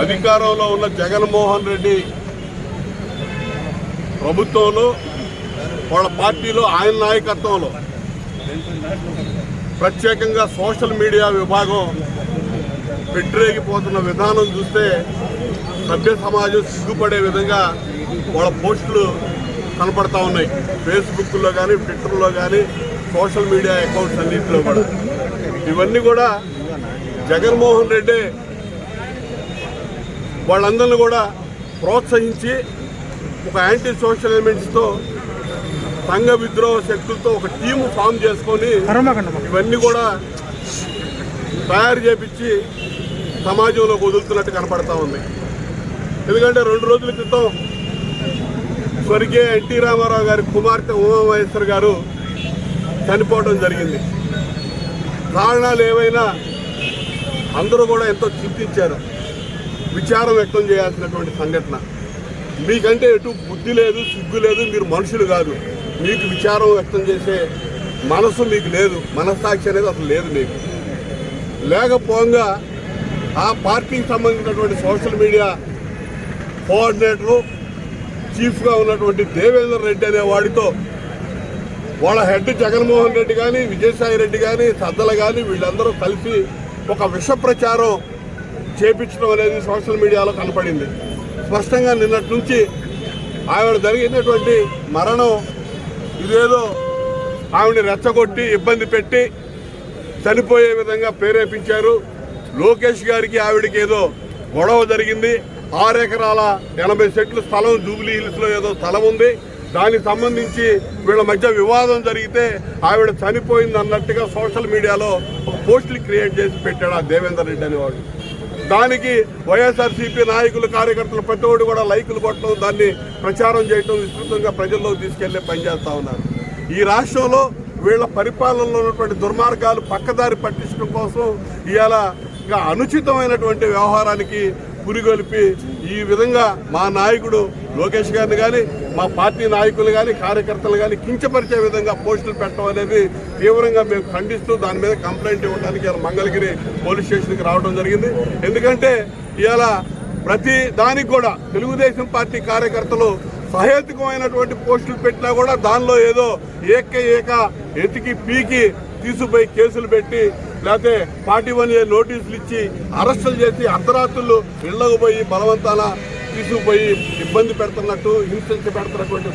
అధికారంలో ఉన్న జగన్మోహన్ రెడ్డి ప్రభుత్వంలో వాళ్ళ పార్టీలో ఆయన నాయకత్వంలో. ప్రత్యేకంగా సోషల్ మీడియా విభాగం పెట్టిరేగిపోతున్న విధానం చూస్తే సభ్య సమాజం సిగ్గుపడే విధంగా వాళ్ళ పోస్టులు కనపడతా ఉన్నాయి. ఫేస్బుక్లో కానీ ట్విట్టర్లో కానీ సోషల్ మీడియా అకౌంట్స్ అన్నింటిలో కూడా. ఇవన్నీ కూడా జగన్మోహన్ రెడ్డి వాళ్ళందరిని కూడా ప్రోత్సహించి ఒక యాంటీ సోషల్ ఎలిమెంట్స్తో సంఘ విద్రోహ శక్తులతో ఒక టీము ఫామ్ చేసుకొని ఇవన్నీ కూడా తయారు చేపించి సమాజంలోకి వదులుతున్నట్టు కనపడతా ఉంది. ఎందుకంటే రెండు రోజుల క్రితం స్వర్గీయ ఎన్టీ రామారావు గారి కుమార్తె ఉమామహేశ్వర్ గారు చనిపోవడం జరిగింది. కారణాలు ఏవైనా అందరూ కూడా ఎంతో చింతించారు. విచారం వ్యక్తం చేయాల్సినటువంటి సంఘటన. మీకంటే ఎటు బుద్ధి లేదు సిగ్గు లేదు మీరు మనుషులు కాదు. మీకు విచారం వ్యక్తం చేసే మనసు మీకు లేదు. మనస్సాక్షి అనేది అసలు లేదు మీకు. లేకపోగా ఆ పార్టీకి సంబంధించినటువంటి సోషల్ మీడియా కోఆర్డినేటరు చీఫ్గా ఉన్నటువంటి దేవేందర్ రెడ్డి అనే వాడితో వాళ్ళ హెడ్ జగన్మోహన్ రెడ్డి కానీ విజయసాయి రెడ్డి కానీ సద్దల కానీ వీళ్ళందరూ కలిసి ఒక విష ప్రచారం చేపించడం అనేది సోషల్ మీడియాలో కనపడింది. స్పష్టంగా నిన్నటి నుంచి ఆవిడ జరిగినటువంటి మరణం ఇదేదో ఆవిడని రెచ్చగొట్టి ఇబ్బంది పెట్టి చనిపోయే విధంగా ప్రేరేపించారు. లోకేష్ గారికి ఆవిడకి ఏదో గొడవ జరిగింది. ఆరు ఎకరాల ఎనభై సెట్లు స్థలం జూబ్లీ హిల్స్లో ఏదో స్థలం ఉంది. దానికి సంబంధించి వీళ్ళ మధ్య వివాదం జరిగితే ఆవిడ చనిపోయింది అన్నట్టుగా సోషల్ మీడియాలో ఒక పోస్టులు క్రియేట్ చేసి పెట్టాడు ఆ దేవేందర్ రెడ్డి అనేవాడు. దానికి వైఎస్ఆర్సీపీ నాయకులు కార్యకర్తలు ప్రతి కూడా లైకులు కొట్టడం దాన్ని ప్రచారం చేయడం విస్తృతంగా ప్రజల్లోకి తీసుకెళ్ళే పనిచేస్తూ ఉన్నారు. ఈ రాష్ట్రంలో వీళ్ళ పరిపాలనలో ఉన్నటువంటి దుర్మార్గాలు పక్కదారి పట్టించడం కోసం ఇవాళ అనుచితమైనటువంటి వ్యవహారానికి పురిగొలిపి ఈ విధంగా మా నాయకుడు లోకేష్ గారిని కానీ మా పార్టీ నాయకులు కానీ కార్యకర్తలు కానీ కించపరిచే విధంగా పోస్టులు పెట్టడం అనేది తీవ్రంగా మేము ఖండిస్తూ దాని మీద కంప్లైంట్ ఇవ్వడానికి మంగళగిరి పోలీస్ స్టేషన్కి రావడం జరిగింది. ఎందుకంటే ఇవాళ ప్రతి దానికి కూడా తెలుగుదేశం పార్టీ కార్యకర్తలు సహేతుకమైనటువంటి పోస్టులు పెట్టినా కూడా దానిలో ఏదో ఏక ఏక ఎతికి పీకి తీసుకుపోయి కేసులు పెట్టి లేకపోతే పార్టీ వన్ ఏ నోటీసులు ఇచ్చి అరెస్టులు చేసి అర్ధరాత్రులు ఇళ్ళకు పోయి బలవంతాన తీసుకుపోయి ఇబ్బంది పెడుతున్నట్టు హింసించి పెడుతున్నటువంటి